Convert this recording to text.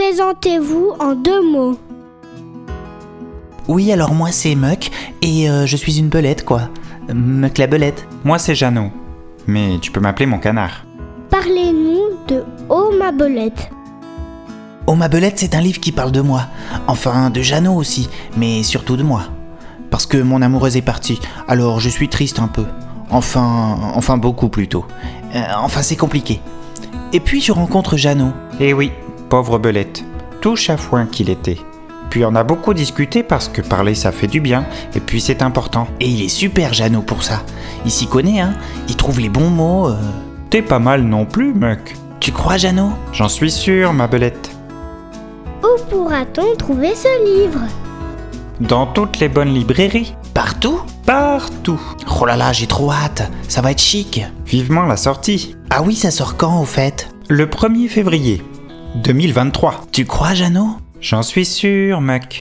Présentez-vous en deux mots. Oui, alors moi c'est Muck et euh, je suis une belette quoi. Muck la belette. Moi c'est Jeannot, mais tu peux m'appeler mon canard. Parlez-nous de Oh ma belette. Oh ma belette c'est un livre qui parle de moi. Enfin de Jeannot aussi, mais surtout de moi. Parce que mon amoureuse est partie, alors je suis triste un peu. Enfin, enfin beaucoup plutôt. Euh, enfin c'est compliqué. Et puis je rencontre Jeannot. Eh oui, pauvre belette, tout chafouin qu'il était. Puis on a beaucoup discuté parce que parler ça fait du bien, et puis c'est important. Et il est super Jeannot pour ça. Il s'y connaît, hein. Il trouve les bons mots. euh. T'es pas mal non plus, Muck. Tu crois Jeannot J'en suis sûr, ma belette. Où pourra-t-on trouver ce livre? Dans toutes les bonnes librairies. Partout? Partout. Oh là là, j'ai trop hâte. Ça va être chic. Vivement la sortie. Ah oui, ça sort quand au fait? Le 1er février 2023. Tu crois Jeannot? J'en suis sûr, Muck.